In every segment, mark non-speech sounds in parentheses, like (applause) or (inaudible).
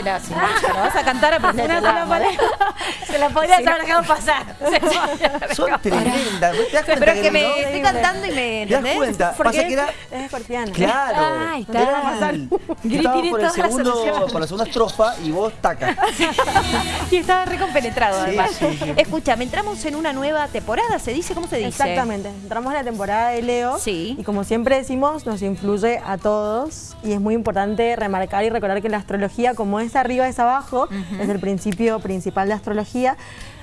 aprendetela. Si no, no vas a cantar, (laughs) aprendetela. Una sola palabra. (laughs) Se la podría haber dejado pasar. (laughs) Son tremendas. ¿Te das cuenta Pero es que no? me estoy cantando y me, ¿Te das ¿entendés? cuenta? Porque Pasa que era... es escorpiana. Claro. Ay, está. Estabas por, el segundo, por la segunda estrofa y vos taca. Y estaba recompenetrado Sí, además. sí, sí. Escúchame, entramos en una nueva temporada, ¿se dice? ¿Cómo se dice? Exactamente. Entramos en la temporada de Leo. Sí. Y como siempre decimos, nos influye a todos. Y es muy importante remarcar y recordar que la astrología, como es arriba es abajo, es el principio principal de astrología.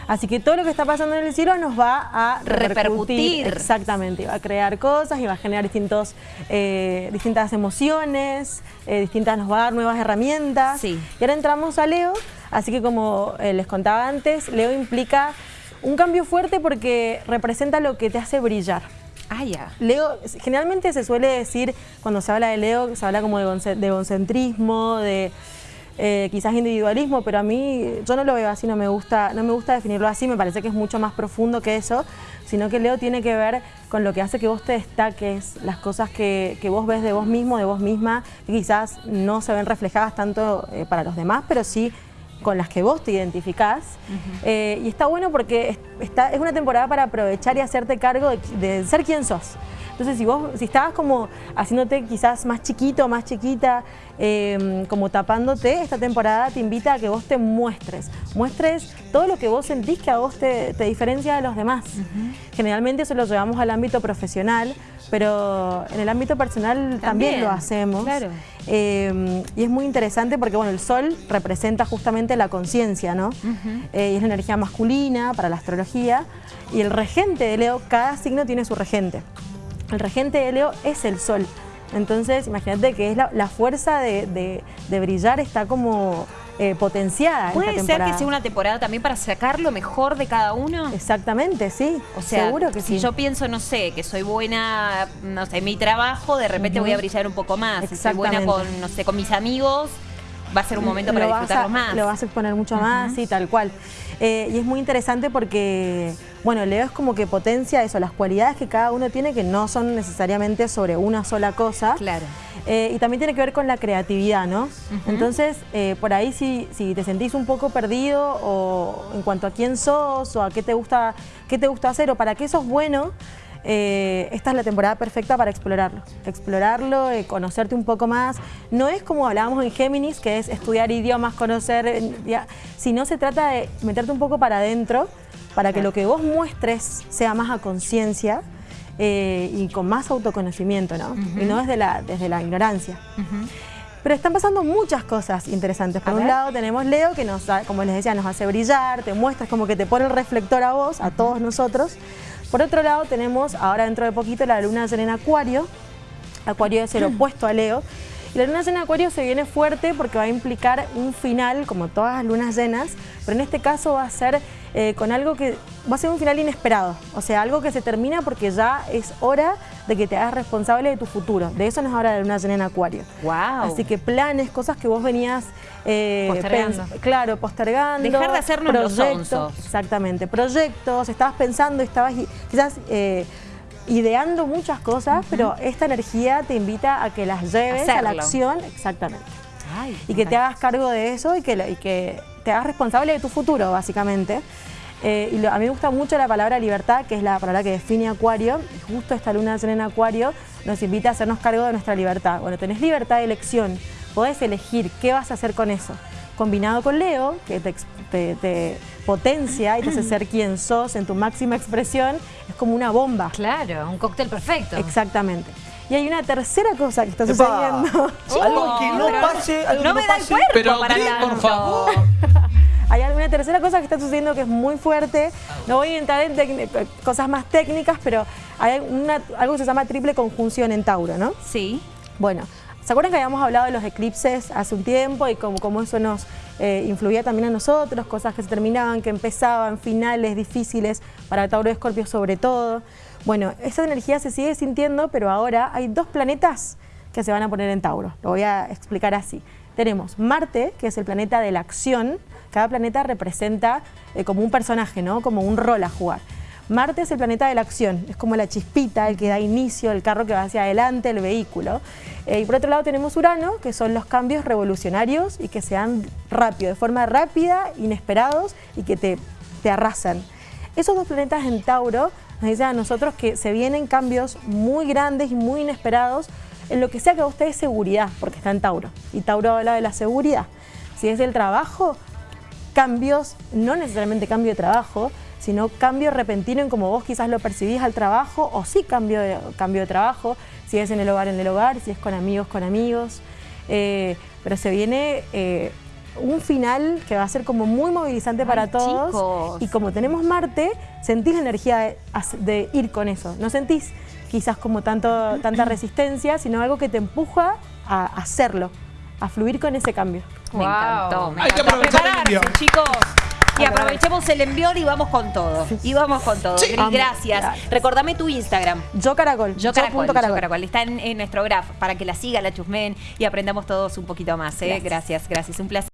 Así que todo lo que está pasando en el cielo nos va a Repercutir. Exactamente. Va a crear cosas y va a generar distintos, eh, distintas emociones, eh, distintas, nos va a dar nuevas herramientas. Sí. Y ahora entramos a Leo. Así que como eh, les contaba antes, Leo implica un cambio fuerte porque representa lo que te hace brillar. Ah, ya. Leo, generalmente se suele decir, cuando se habla de Leo, se habla como de, egocentrismo, de eh, quizás individualismo, pero a mí yo no lo veo así, no me, gusta, no me gusta definirlo así, me parece que es mucho más profundo que eso, sino que Leo tiene que ver con lo que hace que vos te destaques, las cosas que, que vos ves de vos mismo, de vos misma, que quizás no se ven reflejadas tanto eh, para los demás, pero sí con las que vos te identificás. Eh, y está bueno porque es, está, es una temporada para aprovechar y hacerte cargo de, de ser quien sos. Entonces, si vos si estabas como haciéndote quizás más chiquito, más chiquita, eh, como tapándote, esta temporada te invita a que vos te muestres. Muestres todo lo que vos sentís que a vos te, te diferencia de los demás. Generalmente eso lo llevamos al ámbito profesional, pero en el ámbito personal también, También, lo hacemos. claro. Eh, y es muy interesante porque bueno, el sol representa justamente la conciencia, ¿no? Eh, y es la energía masculina para la astrología. Y el regente de Leo, cada signo tiene su regente. El regente de Leo es el sol. Entonces, imagínate que es la, la fuerza de, de- de brillar está como eh, potenciada. en ¿Puede esta ser que sea una temporada también para sacar lo mejor de cada uno? Exactamente, sí. O sea, seguro que si sí. yo pienso, no sé, que soy buena, no sé, en mi trabajo, de repente voy a brillar un poco más. Si soy buena con, no sé, con mis amigos, va a ser un momento para disfrutarlo a- más. Lo vas a exponer mucho más, sí, tal cual. Eh, y es muy interesante porque, bueno, Leo es como que potencia eso, las cualidades que cada uno tiene que no son necesariamente sobre una sola cosa. Claro. Eh, y también tiene que ver con la creatividad, ¿no? Entonces, eh, por ahí si, si te sentís un poco perdido o en cuanto a quién sos o a qué te gusta, qué te gusta hacer o para qué sos bueno, eh, esta es la temporada perfecta para explorarlo. Explorarlo, eh, conocerte un poco más. No es como hablábamos en Géminis, que es estudiar idiomas, conocer, eh, ya, sino se trata de meterte un poco para adentro para que lo que vos muestres sea más a conciencia eh, y con más autoconocimiento, ¿no? Y no desde la, desde la ignorancia. Pero están pasando muchas cosas interesantes. Por A un ver. lado tenemos Leo, que nos, como les decía, nos hace brillar, te muestras como que te pone el reflector a vos, a todos nosotros. Por otro lado tenemos, ahora dentro de poquito, la luna llena en Acuario. Acuario es el opuesto a Leo. Y la luna llena en Acuario se viene fuerte porque va a implicar un final, como todas las lunas llenas, pero en este caso va a ser eh, con algo que va a ser un final inesperado. O sea, algo que se termina porque ya es hora de que te hagas responsable de tu futuro. De eso nos habla la luna llena en Acuario. Wow. Así que planes, cosas que vos venías eh, Postergando. claro, postergando. Dejar de hacernos proyectos. Exactamente, proyectos, estabas pensando, estabas quizás eh, ideando muchas cosas, pero esta energía te invita a que las lleves a la acción, exactamente. Ay, Y que te hagas cargo de eso y que, lo- y que te hagas responsable de tu futuro, básicamente. Eh, y lo- a mí me gusta mucho la palabra libertad, que es la palabra que define Acuario. Y justo esta luna llena en Acuario nos invita a hacernos cargo de nuestra libertad. Bueno, tenés libertad de elección, podés elegir qué vas a hacer con eso. Combinado con Leo, que te, ex- te- te potencia y te hace ser quien sos en tu máxima expresión, es como una bomba. Claro, un cóctel perfecto. Exactamente. Y hay una tercera cosa que está Epa. sucediendo. Algo que no pero pase, algo no que me no da el pase. cuerpo Pero para por favor. Tercera cosa que está sucediendo que es muy fuerte. No voy a entrar en tec- cosas más técnicas, pero hay una- algo que se llama triple conjunción en Tauro, ¿no? Sí. Bueno, ¿se acuerdan que habíamos hablado de los eclipses hace un tiempo y cómo, cómo eso nos eh, influía también a nosotros? Cosas que se terminaban, que empezaban, finales difíciles para Tauro y Escorpio sobre todo. Bueno, esa energía se sigue sintiendo, pero ahora hay dos planetas que se van a poner en Tauro. Lo voy a explicar así. Tenemos Marte, que es el planeta de la acción. Cada planeta representa eh, como un personaje, ¿no? Como un rol a jugar. Marte es el planeta de la acción, es como la chispita, el que da inicio, el carro que va hacia adelante, el vehículo. Eh, y por otro lado tenemos Urano, que son los cambios revolucionarios y que se dan rápido, de forma rápida, inesperados y que te, te arrasan. Esos dos planetas en Tauro nos dicen a nosotros que se vienen cambios muy grandes y muy inesperados en lo que sea que a ustedes seguridad, porque está en Tauro. Y Tauro habla de la seguridad. Si es el trabajo, cambios, no necesariamente cambio de trabajo, sino cambio repentino en cómo vos quizás lo percibís al trabajo, o sí cambio de, cambio de trabajo, si es en el hogar, en el hogar, si es con amigos, con amigos. Eh, pero se viene eh, un final que va a ser como muy movilizante para todos. chicos. Y como tenemos Marte, sentís la energía de, de ir con eso. No sentís quizás como tanto, tanta resistencia, sino algo que te empuja a hacerlo, a fluir con ese cambio. Me Wow. encantó. me Hay que encantó. aprovechar el Prepararse, envión. chicos. Y aprovechemos el envión y vamos con todo. Y vamos con todo. Sí. Gracias. Gracias. Recordame tu Instagram. Yo caracol, Yo Caracol, punto Yo Caracol. Está en, en nuestro graph para que la siga, la chusmen y aprendamos todos un poquito más. ¿eh? Gracias, gracias. Un placer.